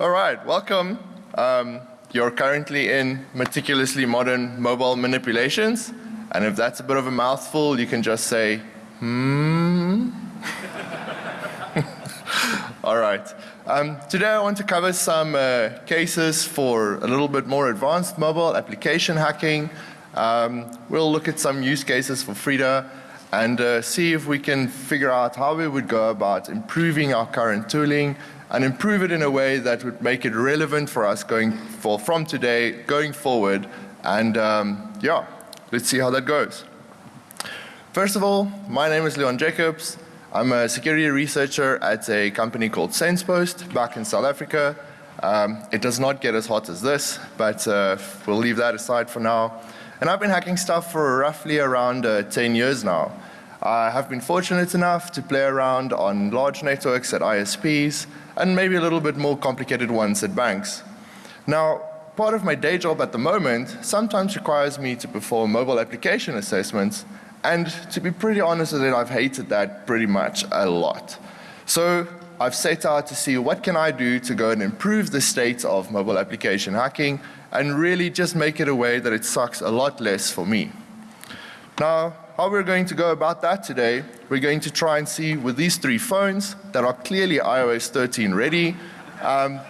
All right, welcome. Um, you're currently in meticulously modern mobile manipulations. And if that's a bit of a mouthful, you can just say, hmm. All right. Um, today I want to cover some uh, cases for a little bit more advanced mobile application hacking. Um, we'll look at some use cases for Frida and uh, see if we can figure out how we would go about improving our current tooling and improve it in a way that would make it relevant for us going for from today going forward and um, yeah let's see how that goes. First of all my name is Leon Jacobs I'm a security researcher at a company called SensePost back in South Africa. Um, it does not get as hot as this but uh, we'll leave that aside for now. And I've been hacking stuff for roughly around uh, 10 years now. I have been fortunate enough to play around on large networks at ISPs and maybe a little bit more complicated ones at banks. Now, part of my day job at the moment sometimes requires me to perform mobile application assessments and to be pretty honest with it, I've hated that pretty much a lot. So I've set out to see what can I do to go and improve the state of mobile application hacking and really just make it a way that it sucks a lot less for me. Now, how we're going to go about that today, we're going to try and see with these three phones that are clearly iOS 13 ready. Um,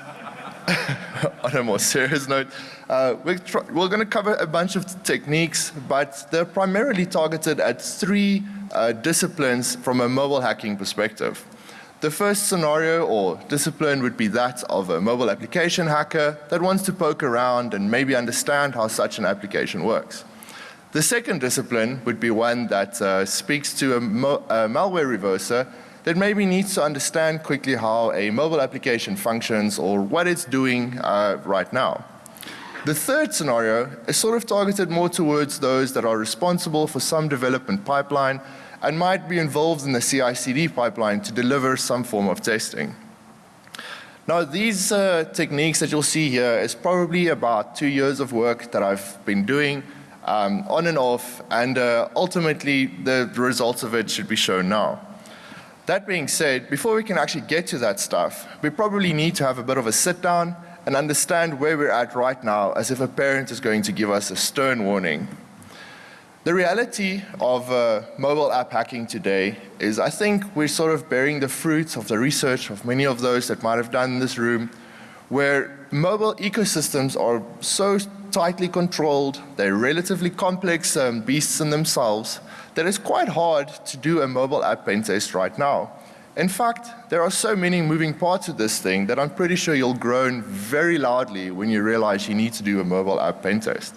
on a more serious note, uh, we're, we're going to cover a bunch of techniques, but they're primarily targeted at three uh, disciplines from a mobile hacking perspective. The first scenario or discipline would be that of a mobile application hacker that wants to poke around and maybe understand how such an application works. The second discipline would be one that uh, speaks to a, a, malware reverser that maybe needs to understand quickly how a mobile application functions or what it's doing uh, right now. The third scenario is sort of targeted more towards those that are responsible for some development pipeline and might be involved in the CI/CD pipeline to deliver some form of testing. Now these uh, techniques that you'll see here is probably about two years of work that I've been doing um, on and off and uh, ultimately the, results of it should be shown now. That being said, before we can actually get to that stuff, we probably need to have a bit of a sit down and understand where we're at right now as if a parent is going to give us a stern warning. The reality of uh, mobile app hacking today is I think we're sort of bearing the fruits of the research of many of those that might have done in this room where mobile ecosystems are so tightly controlled, they're relatively complex um, beasts in themselves that it's quite hard to do a mobile app pen test right now. In fact, there are so many moving parts of this thing that I'm pretty sure you'll groan very loudly when you realize you need to do a mobile app pen test.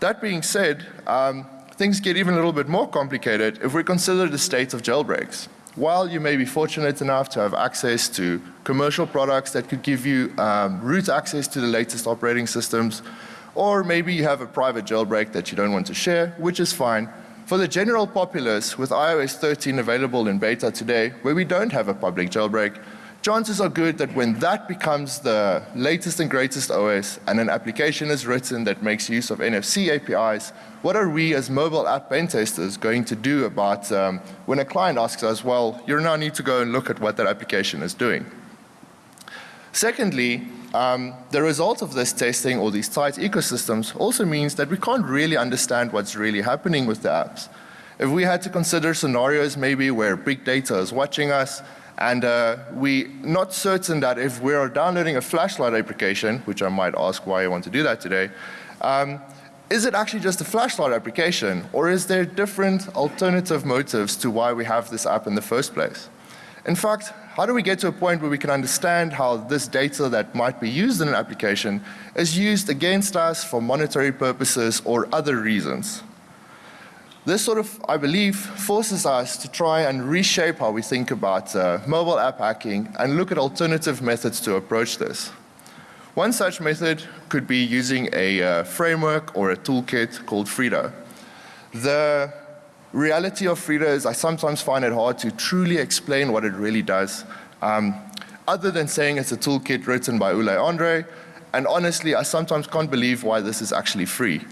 That being said, um, things get even a little bit more complicated if we consider the state of jailbreaks. While you may be fortunate enough to have access to commercial products that could give you um, root access to the latest operating systems, or maybe you have a private jailbreak that you don't want to share, which is fine. For the general populace, with iOS 13 available in beta today, where we don't have a public jailbreak, chances are good that when that becomes the latest and greatest OS and an application is written that makes use of NFC APIs, what are we as mobile app pen testers going to do about um, when a client asks us, well, you now need to go and look at what that application is doing. Secondly, um, the result of this testing or these tight ecosystems also means that we can't really understand what's really happening with the apps. If we had to consider scenarios maybe where big data is watching us and uh, we not certain that if we are downloading a flashlight application, which I might ask why I want to do that today, um, is it actually just a flashlight application or is there different alternative motives to why we have this app in the first place? In fact, how do we get to a point where we can understand how this data that might be used in an application is used against us for monetary purposes or other reasons? This sort of, I believe, forces us to try and reshape how we think about uh, mobile app hacking and look at alternative methods to approach this. One such method could be using a uh, framework or a toolkit called Frida. The reality of Frida is I sometimes find it hard to truly explain what it really does. Um, other than saying it's a toolkit written by Ole Andre, and honestly I sometimes can't believe why this is actually free.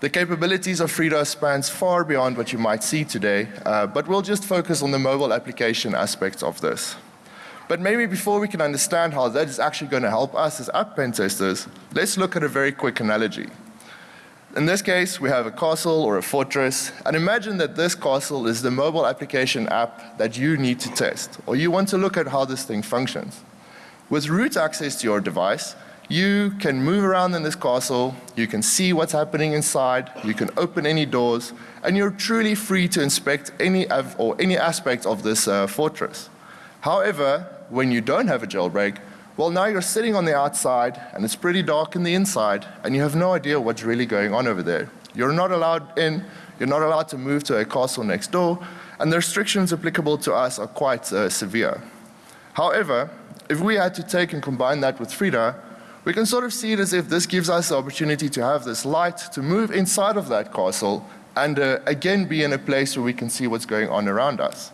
The capabilities of Frida spans far beyond what you might see today, uh, but we'll just focus on the mobile application aspects of this. But maybe before we can understand how that is actually going to help us as app pen testers, let's look at a very quick analogy. In this case, we have a castle or a fortress, and imagine that this castle is the mobile application app that you need to test, or you want to look at how this thing functions. With root access to your device, you can move around in this castle, you can see what's happening inside, you can open any doors, and you're truly free to inspect any or any aspect of this uh, fortress. However, when you don't have a jailbreak, well now you're sitting on the outside and it's pretty dark in the inside and you have no idea what's really going on over there. You're not allowed in, you're not allowed to move to a castle next door, and the restrictions applicable to us are quite uh, severe. However, if we had to take and combine that with Frida, we can sort of see it as if this gives us the opportunity to have this light to move inside of that castle and uh, again be in a place where we can see what's going on around us.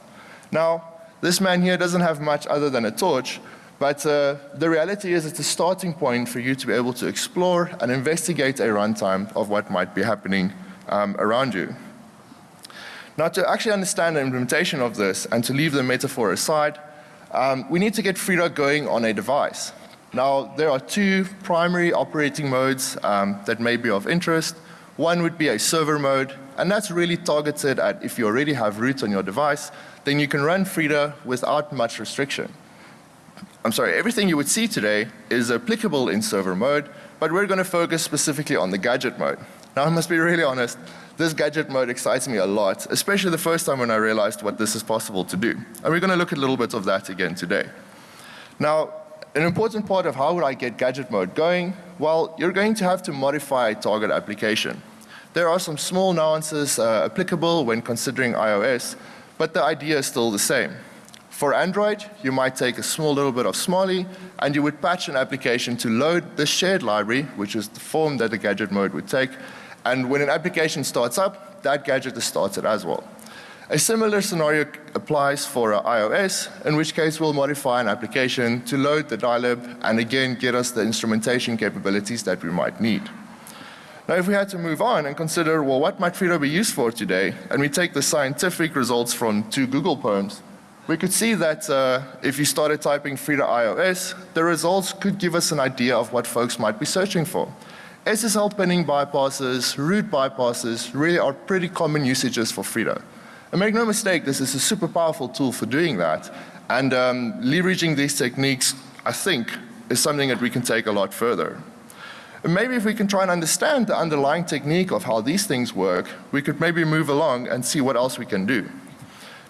Now, this man here doesn't have much other than a torch, but uh, the reality is it's a starting point for you to be able to explore and investigate a runtime of what might be happening um, around you. Now to actually understand the implementation of this and to leave the metaphor aside, um, we need to get Frida going on a device. Now there are two primary operating modes um, that may be of interest. One would be a server mode and that's really targeted at if you already have root on your device, then you can run Frida without much restriction. I'm sorry, everything you would see today is applicable in server mode, but we're going to focus specifically on the gadget mode. Now I must be really honest, this gadget mode excites me a lot, especially the first time when I realized what this is possible to do. And we're going to look at a little bit of that again today. Now, an important part of how would I get gadget mode going? Well, you're going to have to modify a target application. There are some small nuances uh, applicable when considering iOS, but the idea is still the same. For Android, you might take a small little bit of Smali and you would patch an application to load the shared library, which is the form that the gadget mode would take. And when an application starts up, that gadget is started as well. A similar scenario applies for iOS, in which case we'll modify an application to load the dylib and again get us the instrumentation capabilities that we might need. Now if we had to move on and consider, well what might Frida be used for today, and we take the scientific results from two Google poems, we could see that uh, if you started typing Frida iOS, the results could give us an idea of what folks might be searching for. SSL pinning bypasses, root bypasses really are pretty common usages for Frida. And make no mistake, this is a super powerful tool for doing that. And um, leveraging these techniques, I think, is something that we can take a lot further. And maybe if we can try and understand the underlying technique of how these things work, we could maybe move along and see what else we can do.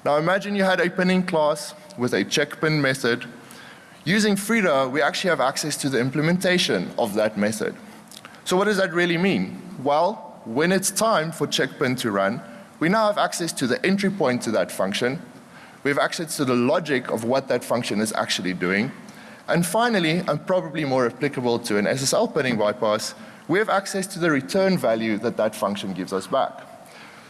Now imagine you had a pinning class with a check pin method. Using Frida, we actually have access to the implementation of that method. So what does that really mean? Well, when it's time for checkpin to run, we now have access to the entry point to that function. We have access to the logic of what that function is actually doing. And finally, and probably more applicable to an SSL pinning bypass, we have access to the return value that that function gives us back.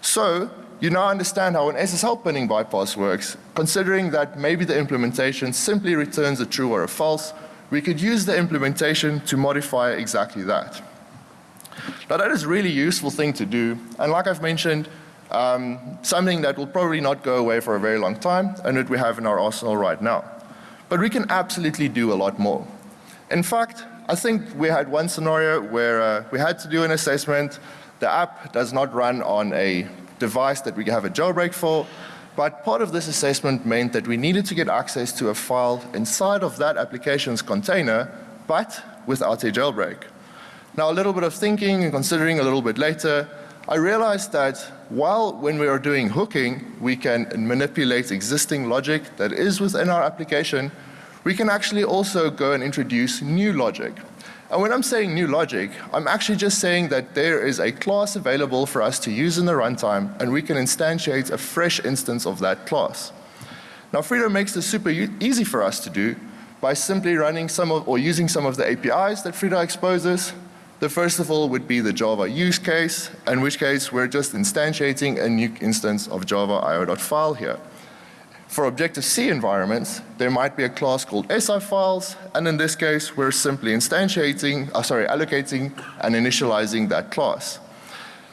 So you now understand how an SSL pinning bypass works. Considering that maybe the implementation simply returns a true or a false, we could use the implementation to modify exactly that. Now that is a really useful thing to do and like I've mentioned, um, something that will probably not go away for a very long time and that we have in our arsenal right now. But we can absolutely do a lot more. In fact, I think we had one scenario where uh, we had to do an assessment. The app does not run on a device that we have a jailbreak for, but part of this assessment meant that we needed to get access to a file inside of that application's container, but without a jailbreak. Now a little bit of thinking and considering a little bit later, I realized that while when we are doing hooking, we can manipulate existing logic that is within our application, we can actually also go and introduce new logic. And when I'm saying new logic, I'm actually just saying that there is a class available for us to use in the runtime and we can instantiate a fresh instance of that class. Now Frida makes this super easy for us to do by simply running some of or using some of the APIs that Frida exposes. The first of all would be the Java use case, in which case we're just instantiating a new instance of Java io.file here. For Objective-C environments, there might be a class called SI files, and in this case, we're simply instantiating, uh, sorry, allocating and initializing that class.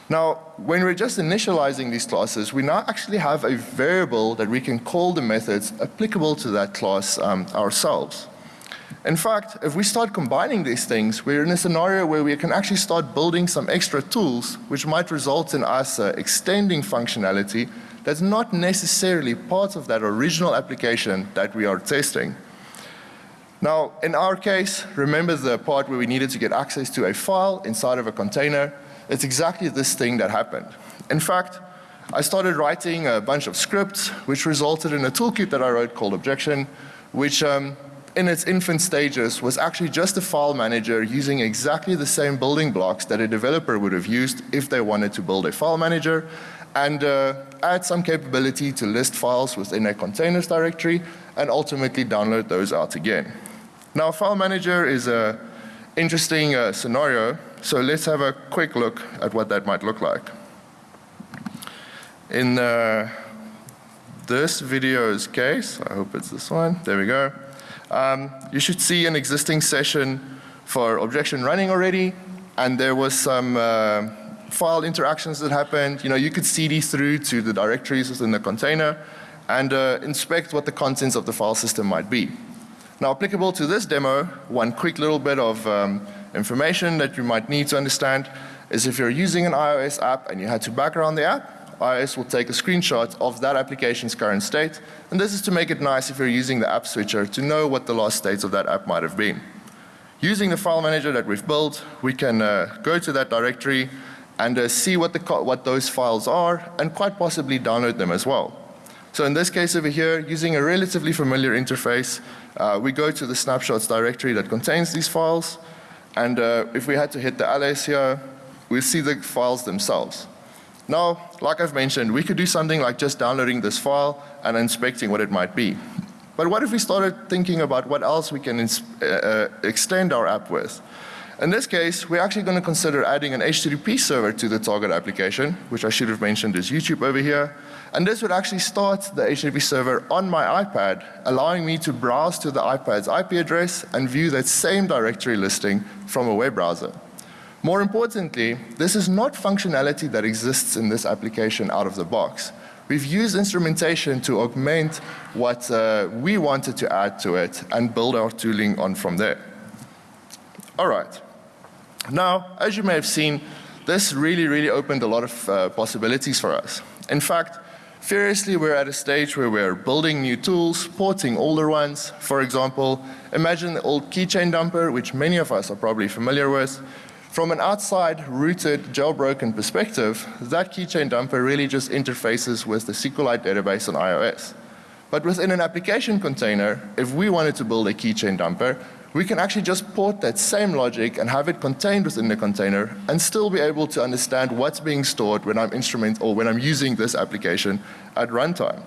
Now, when we're just initializing these classes, we now actually have a variable that we can call the methods applicable to that class um, ourselves. In fact, if we start combining these things, we're in a scenario where we can actually start building some extra tools which might result in us uh, extending functionality that's not necessarily part of that original application that we are testing. Now, in our case, remember the part where we needed to get access to a file inside of a container? It's exactly this thing that happened. In fact, I started writing a bunch of scripts which resulted in a toolkit that I wrote called Objection, which um, in its infant stages was actually just a file manager using exactly the same building blocks that a developer would have used if they wanted to build a file manager and uh, add some capability to list files within a containers directory and ultimately download those out again. Now file manager is a interesting uh, scenario so let's have a quick look at what that might look like. In uh, this video's case, I hope it's this one, there we go. Um, you should see an existing session for objection running already and there was some uh, file interactions that happened. You know, you could cd through to the directories within the container and uh, inspect what the contents of the file system might be. Now applicable to this demo, one quick little bit of um, information that you might need to understand is if you're using an iOS app and you had to background the app, iOS will take a screenshot of that application's current state. And this is to make it nice if you're using the app switcher to know what the last states of that app might have been. Using the file manager that we've built, we can uh, go to that directory and uh, see what, the what those files are and quite possibly download them as well. So in this case over here, using a relatively familiar interface, uh, we go to the snapshots directory that contains these files and uh, if we had to hit the ls here, we'll see the files themselves. Now, like I've mentioned, we could do something like just downloading this file and inspecting what it might be. But what if we started thinking about what else we can uh, uh, extend our app with? In this case, we're actually going to consider adding an HTTP server to the target application, which I should have mentioned is YouTube over here. And this would actually start the HTTP server on my iPad, allowing me to browse to the iPad's IP address and view that same directory listing from a web browser. More importantly, this is not functionality that exists in this application out of the box. We've used instrumentation to augment what uh, we wanted to add to it and build our tooling on from there. All right. Now, as you may have seen, this really, really opened a lot of uh, possibilities for us. In fact, furiously we're at a stage where we're building new tools, porting older ones. For example, imagine the old keychain dumper, which many of us are probably familiar with. From an outside rooted jailbroken perspective, that keychain dumper really just interfaces with the SQLite database on iOS. But within an application container, if we wanted to build a keychain dumper, we can actually just port that same logic and have it contained within the container and still be able to understand what's being stored when I'm instrument or when I'm using this application at runtime.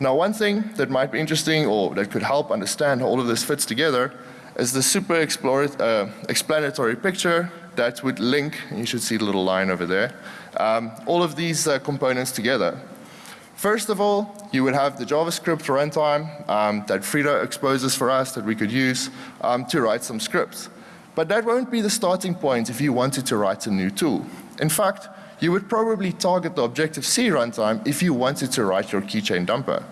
Now one thing that might be interesting or that could help understand how all of this fits together is the super uh, explanatory picture that would link, you should see the little line over there, um, all of these uh, components together. First of all, you would have the JavaScript runtime um, that Frida exposes for us that we could use um, to write some scripts. But that won't be the starting point if you wanted to write a new tool. In fact, you would probably target the Objective-C runtime if you wanted to write your keychain dumper.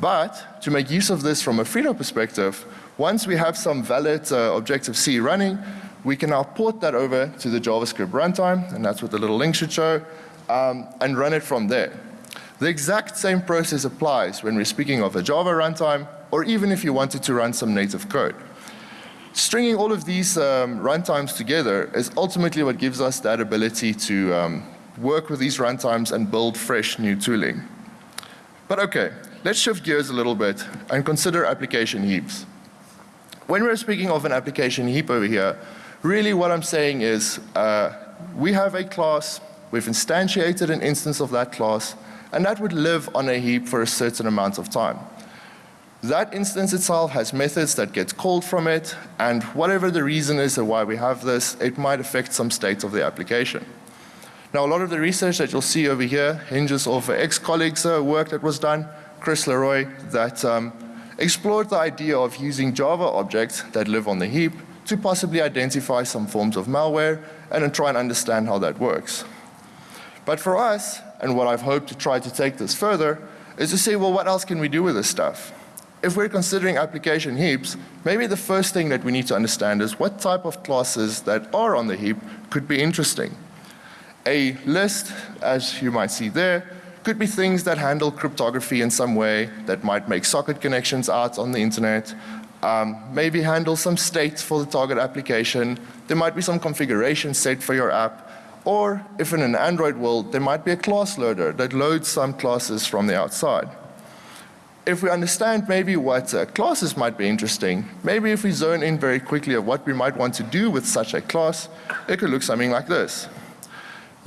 But to make use of this from a Frida perspective, once we have some valid uh, Objective-C running, we can now port that over to the JavaScript runtime, and that's what the little link should show, um, and run it from there. The exact same process applies when we're speaking of a Java runtime, or even if you wanted to run some native code. Stringing all of these um, runtimes together is ultimately what gives us that ability to um, work with these runtimes and build fresh new tooling. But okay, let's shift gears a little bit and consider application heaps. When we're speaking of an application heap over here, really what I'm saying is uh, we have a class, we've instantiated an instance of that class, and that would live on a heap for a certain amount of time. That instance itself has methods that get called from it, and whatever the reason is of why we have this, it might affect some state of the application. Now a lot of the research that you'll see over here hinges off ex-colleague's uh, work that was done, Chris Le Roy, that um, explored the idea of using Java objects that live on the heap to possibly identify some forms of malware and then try and understand how that works. But for us, and what I've hoped to try to take this further, is to say, well, what else can we do with this stuff? If we're considering application heaps, maybe the first thing that we need to understand is what type of classes that are on the heap could be interesting. A list, as you might see there, could be things that handle cryptography in some way, that might make socket connections out on the internet, um, maybe handle some states for the target application, there might be some configuration set for your app, or if in an Android world, there might be a class loader that loads some classes from the outside if we understand maybe what uh, classes might be interesting, maybe if we zone in very quickly of what we might want to do with such a class, it could look something like this.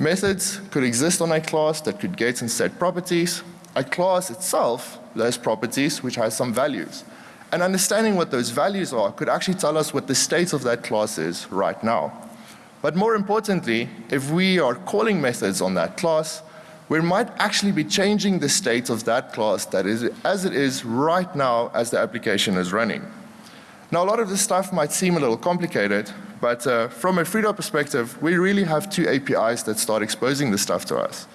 Methods could exist on a class that could get and set properties. A class itself has properties which has some values. And understanding what those values are could actually tell us what the state of that class is right now. But more importantly, if we are calling methods on that class, we might actually be changing the state of that class that is as it is right now as the application is running. Now a lot of this stuff might seem a little complicated, but uh, from a Frida perspective, we really have two APIs that start exposing this stuff to us.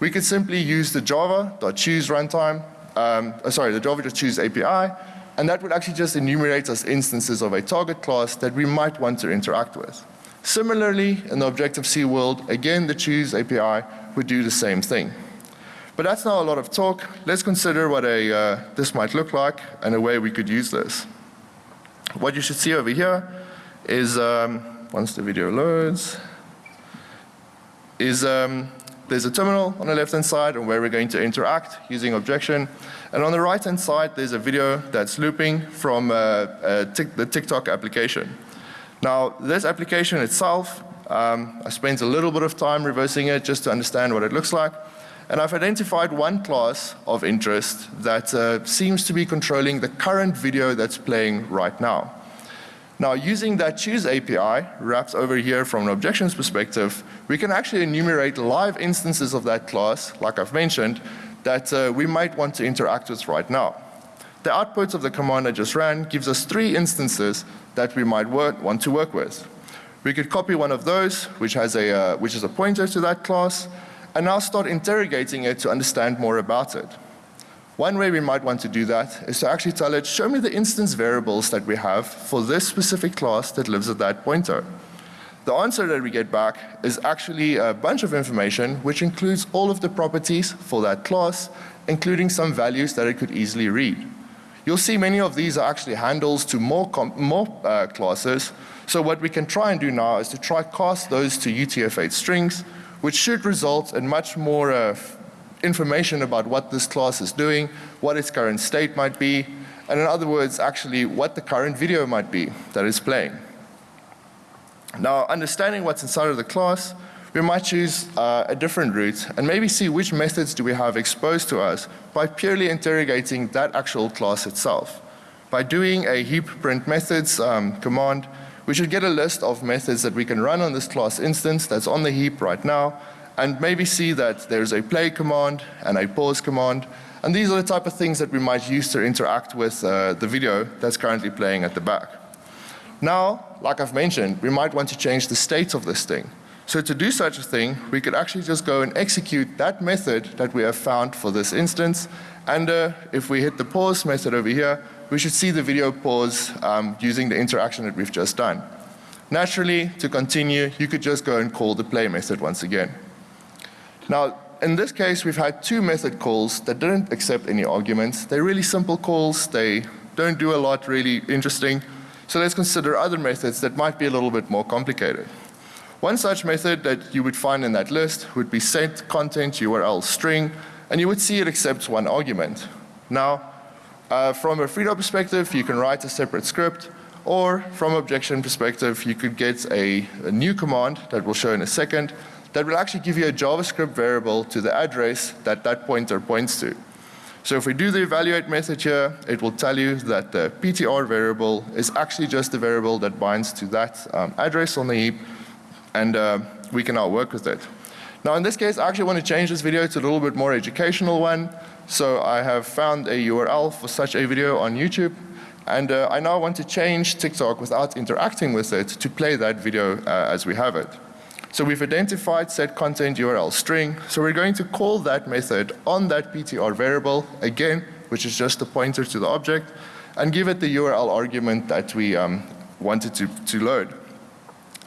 We could simply use the java.choose runtime, um, uh, sorry, the java.choose API, and that would actually just enumerate us instances of a target class that we might want to interact with. Similarly, in the Objective-C world, again the choose API would do the same thing. But that's not a lot of talk. Let's consider what a, uh, this might look like and a way we could use this. What you should see over here is, um, once the video loads, is um, there's a terminal on the left hand side and where we're going to interact using objection. And on the right hand side there's a video that's looping from uh, uh, the TikTok application. Now this application itself um, I spent a little bit of time reversing it just to understand what it looks like. And I've identified one class of interest that uh, seems to be controlling the current video that's playing right now. Now using that choose API wrapped over here from an objections perspective, we can actually enumerate live instances of that class, like I've mentioned, that uh, we might want to interact with right now. The output of the command I just ran gives us three instances that we might want to work with. We could copy one of those, which, has a, uh, which is a pointer to that class, and now start interrogating it to understand more about it. One way we might want to do that is to actually tell it, show me the instance variables that we have for this specific class that lives at that pointer. The answer that we get back is actually a bunch of information which includes all of the properties for that class, including some values that it could easily read. You'll see many of these are actually handles to more, more uh, classes, so what we can try and do now is to try cast those to UTF-8 strings, which should result in much more uh, information about what this class is doing, what its current state might be, and in other words, actually what the current video might be that is playing. Now, understanding what's inside of the class, we might choose uh, a different route and maybe see which methods do we have exposed to us by purely interrogating that actual class itself. By doing a heap print methods um, command, we should get a list of methods that we can run on this class instance that's on the heap right now and maybe see that there's a play command and a pause command and these are the type of things that we might use to interact with uh, the video that's currently playing at the back. Now, like I've mentioned, we might want to change the state of this thing. So to do such a thing, we could actually just go and execute that method that we have found for this instance. And uh, if we hit the pause method over here, we should see the video pause um, using the interaction that we've just done. Naturally, to continue, you could just go and call the play method once again. Now, in this case, we've had two method calls that didn't accept any arguments. They're really simple calls. They don't do a lot really interesting. So let's consider other methods that might be a little bit more complicated. One such method that you would find in that list would be set content URL string, and you would see it accepts one argument. Now, uh, from a Frida perspective, you can write a separate script, or from objection perspective, you could get a, a, new command that we'll show in a second that will actually give you a JavaScript variable to the address that that pointer points to. So if we do the evaluate method here, it will tell you that the PTR variable is actually just the variable that binds to that um, address on the heap, and uh, we can now work with it. Now in this case, I actually want to change this video to a little bit more educational one. So I have found a URL for such a video on YouTube and uh, I now want to change TikTok without interacting with it to play that video uh, as we have it. So we've identified set content URL string. So we're going to call that method on that PTR variable, again, which is just a pointer to the object, and give it the URL argument that we um, wanted to, to load.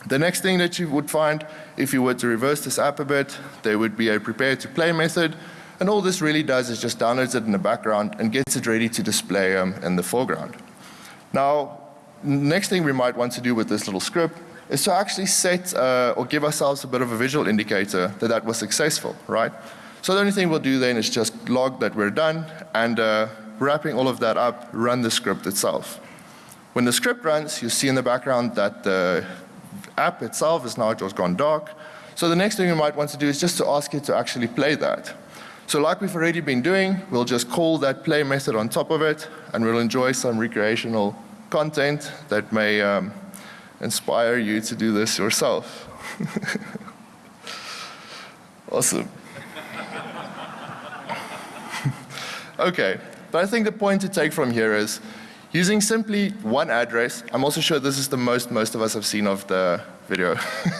The next thing that you would find, if you were to reverse this app a bit, there would be a prepare to play method, and all this really does is just downloads it in the background and gets it ready to display um, in the foreground. Now, next thing we might want to do with this little script is to actually set uh, or give ourselves a bit of a visual indicator that that was successful, right? So the only thing we'll do then is just log that we're done and uh, wrapping all of that up, run the script itself. When the script runs, you see in the background that the app itself is now just gone dark. So the next thing you might want to do is just to ask it to actually play that. So like we've already been doing, we'll just call that play method on top of it and we'll enjoy some recreational content that may um, inspire you to do this yourself. awesome. okay, but I think the point to take from here is using simply one address, I'm also sure this is the most most of us have seen of the video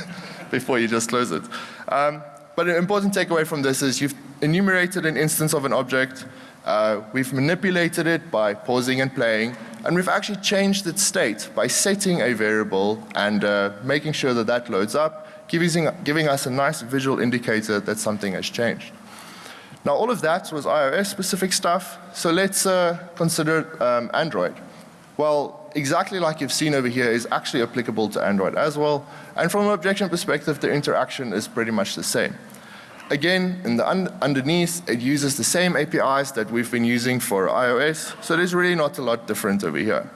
before you just close it. Um, but an important takeaway from this is you've enumerated an instance of an object, uh, we've manipulated it by pausing and playing, and we've actually changed its state by setting a variable and uh, making sure that that loads up, giving, giving us a nice visual indicator that something has changed. Now all of that was iOS specific stuff, so let's uh, consider um, Android. Well, exactly like you've seen over here is actually applicable to Android as well, and from an objection perspective the interaction is pretty much the same. Again, in the un underneath, it uses the same APIs that we've been using for iOS, so there's really not a lot different over here.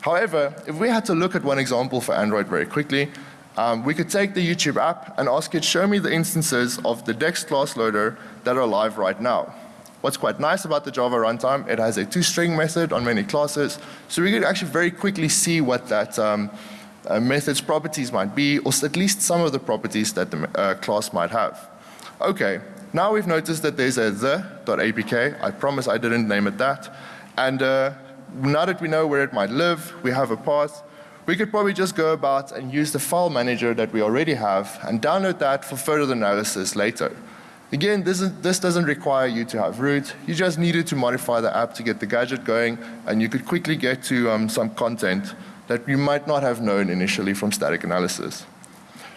However, if we had to look at one example for Android very quickly, um, we could take the YouTube app and ask it show me the instances of the Dex class loader that are live right now. What's quite nice about the Java runtime, it has a toString method on many classes, so we could actually very quickly see what that um, uh, method's properties might be, or at least some of the properties that the uh, class might have. Okay, now we've noticed that there's a the.apk. I promise I didn't name it that. And uh, now that we know where it might live, we have a path, we could probably just go about and use the file manager that we already have and download that for further analysis later. Again, this, is, this doesn't require you to have root. You just needed to modify the app to get the gadget going and you could quickly get to um, some content that you might not have known initially from static analysis.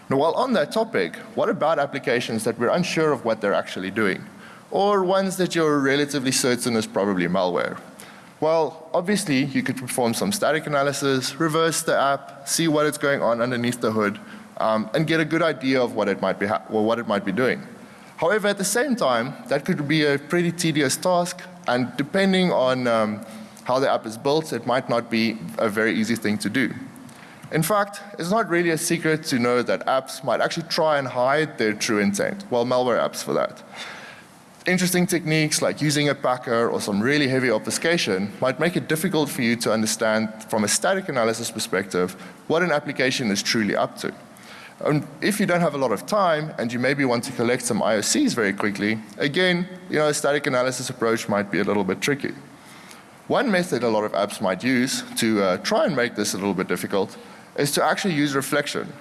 Now while on that topic, what about applications that we're unsure of what they're actually doing? Or ones that you're relatively certain is probably malware? Well, obviously you could perform some static analysis, reverse the app, see what is going on underneath the hood, um, and get a good idea of what it might be or what it might be doing. However, at the same time, that could be a pretty tedious task, and depending on um, how the app is built, it might not be a very easy thing to do. In fact, it's not really a secret to know that apps might actually try and hide their true intent, well malware apps for that. Interesting techniques like using a packer or some really heavy obfuscation might make it difficult for you to understand from a static analysis perspective what an application is truly up to. And if you don't have a lot of time and you maybe want to collect some IOCs very quickly, again, you know, a static analysis approach might be a little bit tricky. One method a lot of apps might use to uh, try and make this a little bit difficult is to actually use reflection.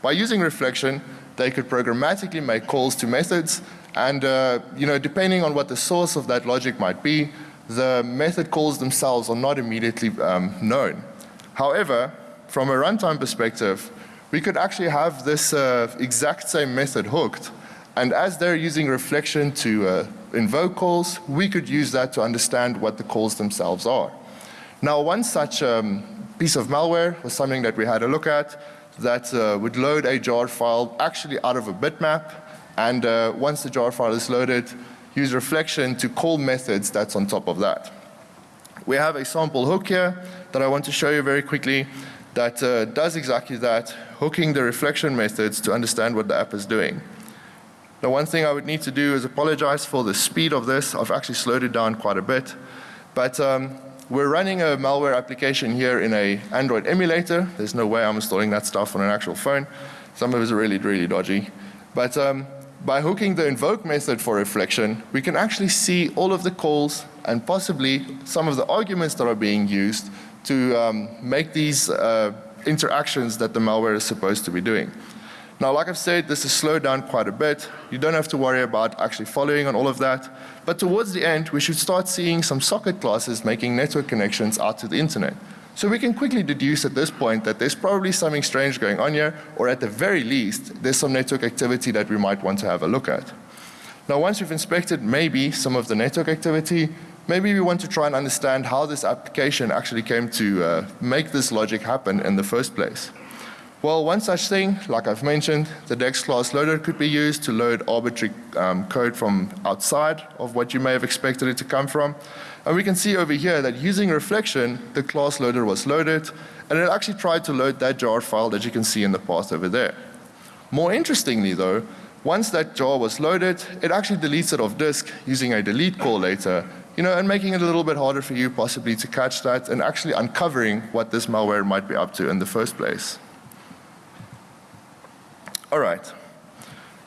By using reflection, they could programmatically make calls to methods and uh, you know, depending on what the source of that logic might be, the method calls themselves are not immediately um, known. However, from a runtime perspective, we could actually have this uh, exact same method hooked and as they're using reflection to uh, invoke calls, we could use that to understand what the calls themselves are. Now one such um, piece of malware was something that we had a look at that uh, would load a jar file actually out of a bitmap and uh, once the jar file is loaded use reflection to call methods that's on top of that. We have a sample hook here that I want to show you very quickly that uh, does exactly that, hooking the reflection methods to understand what the app is doing. Now one thing I would need to do is apologize for the speed of this. I've actually slowed it down quite a bit. But um, we're running a malware application here in a Android emulator. There's no way I'm installing that stuff on an actual phone. Some of it is really, really dodgy. But um, by hooking the invoke method for reflection, we can actually see all of the calls and possibly some of the arguments that are being used to um, make these uh, interactions that the malware is supposed to be doing. Now, like I've said, this is slowed down quite a bit. You don't have to worry about actually following on all of that. But towards the end, we should start seeing some socket classes making network connections out to the internet. So we can quickly deduce at this point that there's probably something strange going on here, or at the very least, there's some network activity that we might want to have a look at. Now, once we've inspected maybe some of the network activity, maybe we want to try and understand how this application actually came to uh, make this logic happen in the first place. Well, one such thing, like I've mentioned, the DEX class loader could be used to load arbitrary um, code from outside of what you may have expected it to come from. And we can see over here that using reflection, the class loader was loaded, and it actually tried to load that jar file that you can see in the path over there. More interestingly though, once that jar was loaded, it actually deletes it off disk using a delete call later, you know, and making it a little bit harder for you possibly to catch that and actually uncovering what this malware might be up to in the first place. All right.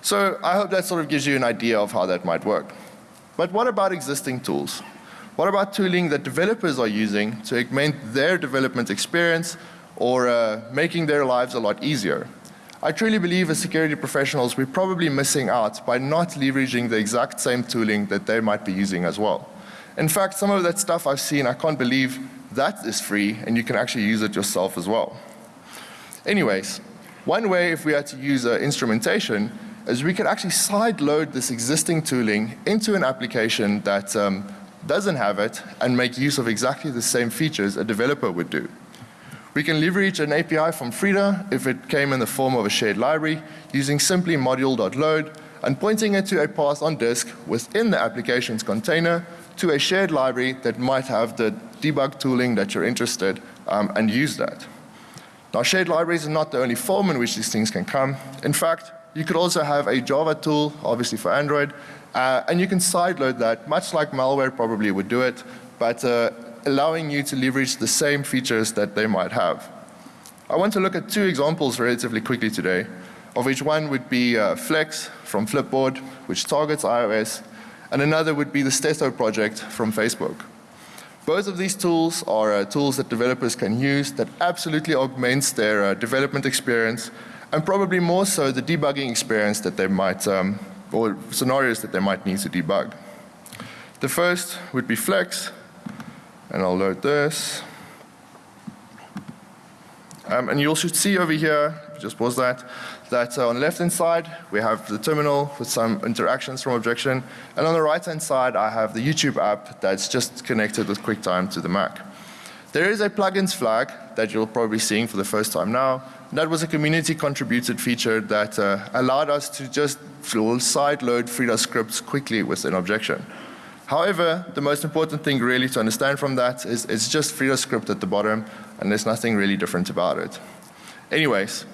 So I hope that sort of gives you an idea of how that might work. But what about existing tools? What about tooling that developers are using to augment their development experience or uh, making their lives a lot easier? I truly believe as security professionals we're probably missing out by not leveraging the exact same tooling that they might be using as well. In fact, some of that stuff I've seen, I can't believe that is free and you can actually use it yourself as well. Anyways, one way if we had to use uh, instrumentation is we could actually side load this existing tooling into an application that um, doesn't have it and make use of exactly the same features a developer would do. We can leverage an API from Frida if it came in the form of a shared library using simply module.load and pointing it to a path on disk within the application's container to a shared library that might have the debug tooling that you're interested um, and use that. Now shared libraries are not the only form in which these things can come. In fact, you could also have a Java tool, obviously for Android, uh, and you can sideload that, much like malware probably would do it, but uh, allowing you to leverage the same features that they might have. I want to look at two examples relatively quickly today, of which one would be uh, Flex from Flipboard, which targets iOS, and another would be the Stetho project from Facebook. Both of these tools are uh, tools that developers can use that absolutely augments their uh, development experience and probably more so the debugging experience that they might, um, or scenarios that they might need to debug. The first would be Flex, and I'll load this. Um, and you should see over here, just pause that, that uh, on the left hand side we have the terminal with some interactions from objection and on the right hand side I have the YouTube app that's just connected with QuickTime to the Mac. There is a plugins flag that you'll probably seeing for the first time now. That was a community contributed feature that uh, allowed us to just side load Frida scripts quickly with an objection. However, the most important thing really to understand from that is it's just Frida script at the bottom and there's nothing really different about it. Anyways,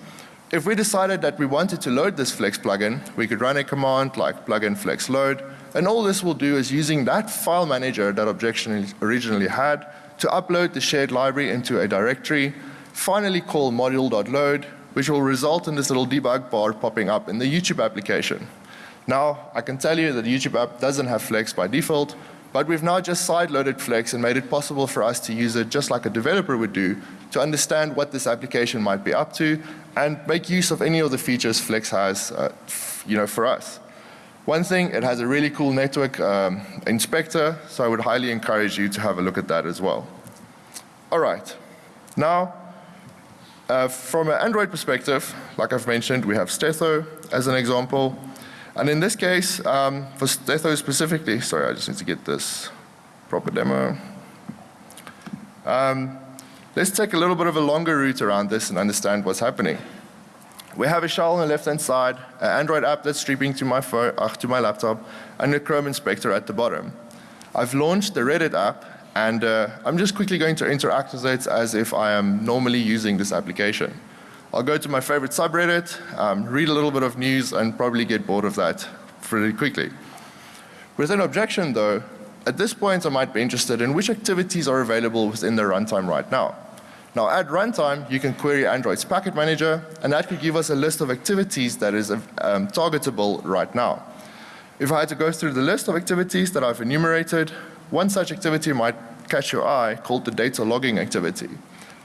if we decided that we wanted to load this Flex plugin, we could run a command like plugin flex load, and all this will do is using that file manager that objection originally had to upload the shared library into a directory, finally call module.load, which will result in this little debug bar popping up in the YouTube application. Now, I can tell you that the YouTube app doesn't have Flex by default, but we've now just side-loaded Flex and made it possible for us to use it just like a developer would do to understand what this application might be up to and make use of any of the features Flex has uh, you know, for us. One thing, it has a really cool network um, inspector, so I would highly encourage you to have a look at that as well. All right. Now, uh, from an Android perspective, like I've mentioned, we have Stetho as an example. And in this case, um, for Stetho specifically, sorry, I just need to get this proper demo. Um, let's take a little bit of a longer route around this and understand what's happening. We have a shell on the left hand side, an Android app that's streaming to my, phone, uh, to my laptop, and a Chrome inspector at the bottom. I've launched the Reddit app and uh, I'm just quickly going to interact with it as if I am normally using this application. I'll go to my favorite subreddit, um, read a little bit of news and probably get bored of that pretty quickly. With an objection though, at this point I might be interested in which activities are available within the runtime right now. Now at runtime you can query Android's packet manager and that could give us a list of activities that is um, targetable right now. If I had to go through the list of activities that I've enumerated, one such activity might catch your eye called the data logging activity.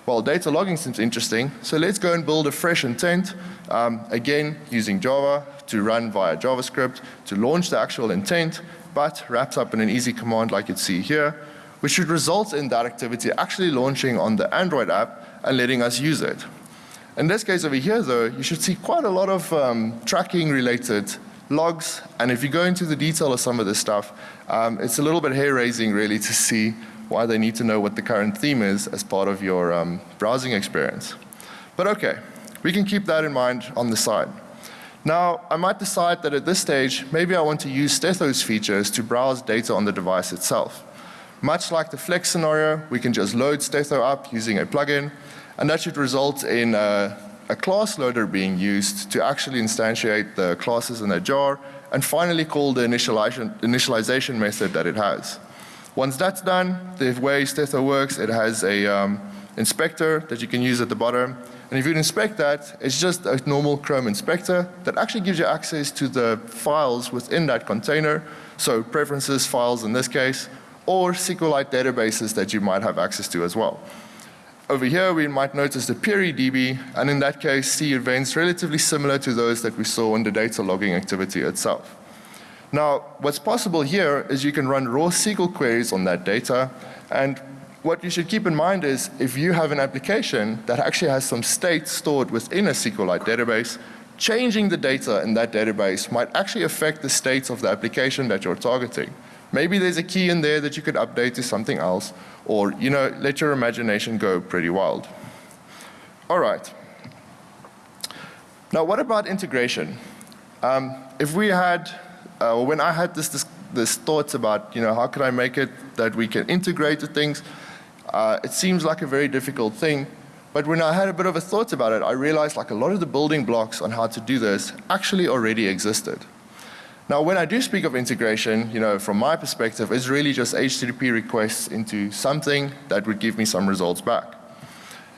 Well, data logging seems interesting, so let's go and build a fresh intent, um, again using Java to run via JavaScript to launch the actual intent, but wraps up in an easy command like you'd see here, which should result in that activity actually launching on the Android app and letting us use it. In this case over here though, you should see quite a lot of um, tracking related logs, and if you go into the detail of some of this stuff, um, it's a little bit hair raising really to see why they need to know what the current theme is as part of your um, browsing experience. But okay, we can keep that in mind on the side. Now, I might decide that at this stage, maybe I want to use Stetho's features to browse data on the device itself. Much like the Flex scenario, we can just load Stetho up using a plugin, and that should result in a, a class loader being used to actually instantiate the classes in a jar, and finally call the initialization, initialization method that it has. Once that's done, the way Stetho works, it has a um, inspector that you can use at the bottom. And if you inspect that, it's just a normal Chrome inspector that actually gives you access to the files within that container. So preferences files in this case, or SQLite databases that you might have access to as well. Over here we might notice the PeriDB and in that case see events relatively similar to those that we saw in the data logging activity itself. Now, what's possible here is you can run raw SQL queries on that data and what you should keep in mind is if you have an application that actually has some state stored within a SQLite database, changing the data in that database might actually affect the states of the application that you're targeting. Maybe there's a key in there that you could update to something else or, you know, let your imagination go pretty wild. All right. Now what about integration? Um, if we had uh, when I had this, this, this, thoughts about, you know, how could I make it that we can integrate the things, uh, it seems like a very difficult thing. But when I had a bit of a thought about it, I realized like a lot of the building blocks on how to do this actually already existed. Now when I do speak of integration, you know, from my perspective, it's really just HTTP requests into something that would give me some results back.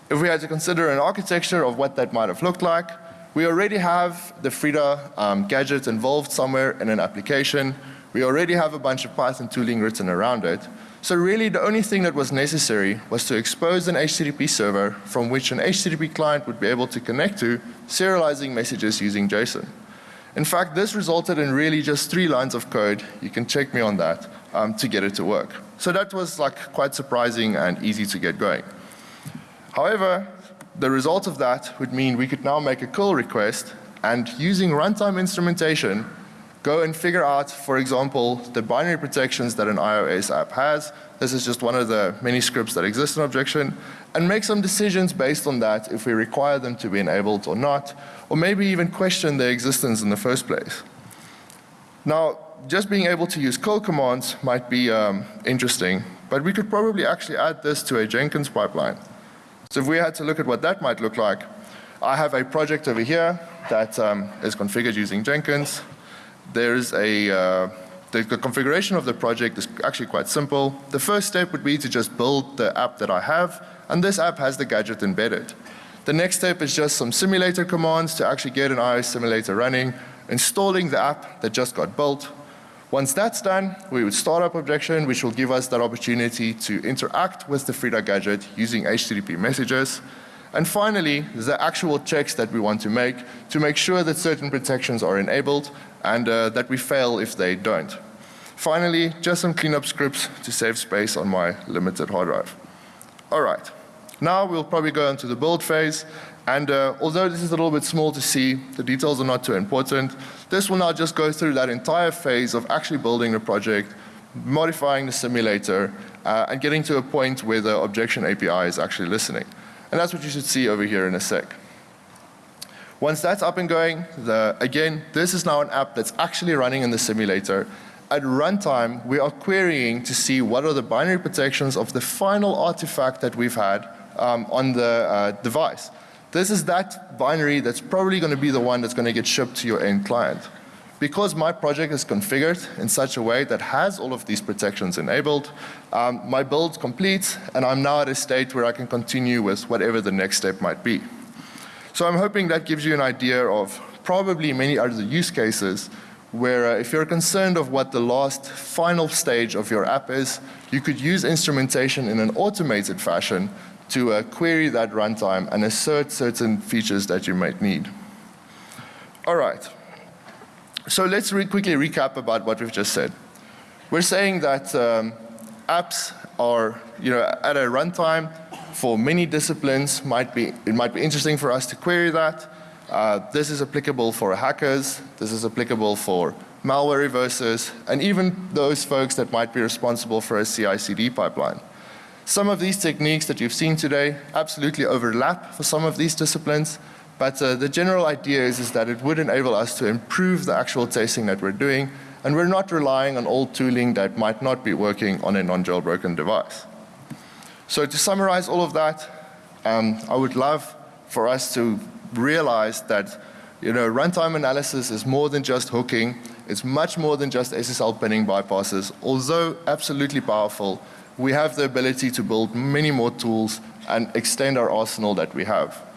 If we had to consider an architecture of what that might have looked like, we already have the Frida um, gadget involved somewhere in an application. We already have a bunch of Python tooling written around it. So really the only thing that was necessary was to expose an HTTP server from which an HTTP client would be able to connect to, serializing messages using JSON. In fact, this resulted in really just three lines of code, you can check me on that, um, to get it to work. So that was like quite surprising and easy to get going. However, the result of that would mean we could now make a curl request and using runtime instrumentation go and figure out, for example, the binary protections that an iOS app has. This is just one of the many scripts that exist in Objection and make some decisions based on that if we require them to be enabled or not, or maybe even question their existence in the first place. Now, just being able to use curl commands might be um, interesting, but we could probably actually add this to a Jenkins pipeline. So if we had to look at what that might look like, I have a project over here that um, is configured using Jenkins. There's a, uh, the, the, configuration of the project is actually quite simple. The first step would be to just build the app that I have, and this app has the gadget embedded. The next step is just some simulator commands to actually get an iOS simulator running, installing the app that just got built, once that's done, we would start up objection, which will give us that opportunity to interact with the Frida gadget using HTTP messages. And finally, the actual checks that we want to make to make sure that certain protections are enabled and uh, that we fail if they don't. Finally, just some cleanup scripts to save space on my limited hard drive. All right. Now we'll probably go into the build phase and uh, although this is a little bit small to see, the details are not too important. This will now just go through that entire phase of actually building the project, modifying the simulator, uh, and getting to a point where the objection API is actually listening. And that's what you should see over here in a sec. Once that's up and going, the, again, this is now an app that's actually running in the simulator. At runtime, we are querying to see what are the binary protections of the final artifact that we've had um, on the uh, device. This is that binary that's probably going to be the one that's going to get shipped to your end client. Because my project is configured in such a way that has all of these protections enabled, um, my build completes and I'm now at a state where I can continue with whatever the next step might be. So I'm hoping that gives you an idea of probably many other use cases where uh, if you're concerned of what the last final stage of your app is, you could use instrumentation in an automated fashion to uh, query that runtime and assert certain features that you might need. All right. So let's re quickly recap about what we've just said. We're saying that um, apps are, you know, at a runtime for many disciplines might be, it might be interesting for us to query that. Uh, this is applicable for hackers, this is applicable for malware reversers, and even those folks that might be responsible for a CI/CD pipeline. Some of these techniques that you've seen today absolutely overlap for some of these disciplines, but uh, the general idea is, is that it would enable us to improve the actual testing that we're doing, and we're not relying on old tooling that might not be working on a non-jailbroken device. So to summarize all of that, um, I would love for us to realize that you know, runtime analysis is more than just hooking. It's much more than just SSL pinning bypasses. Although absolutely powerful, we have the ability to build many more tools and extend our arsenal that we have.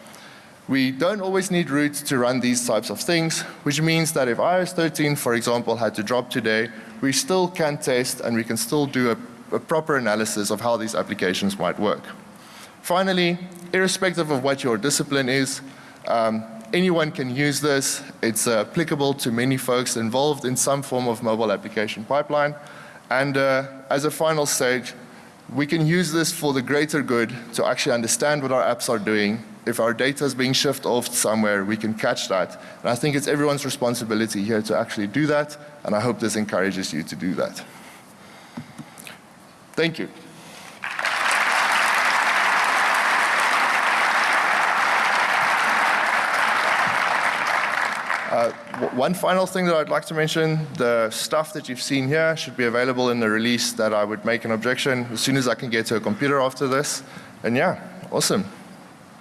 We don't always need root to run these types of things, which means that if iOS 13, for example, had to drop today, we still can test and we can still do a, a proper analysis of how these applications might work. Finally, irrespective of what your discipline is, um, anyone can use this. It's uh, applicable to many folks involved in some form of mobile application pipeline. And uh, as a final stage, we can use this for the greater good to actually understand what our apps are doing. If our data is being shifted off somewhere, we can catch that. And I think it's everyone's responsibility here to actually do that, and I hope this encourages you to do that. Thank you. Uh, one final thing that I'd like to mention, the stuff that you've seen here should be available in the release that I would make an objection as soon as I can get to a computer after this. And yeah, awesome.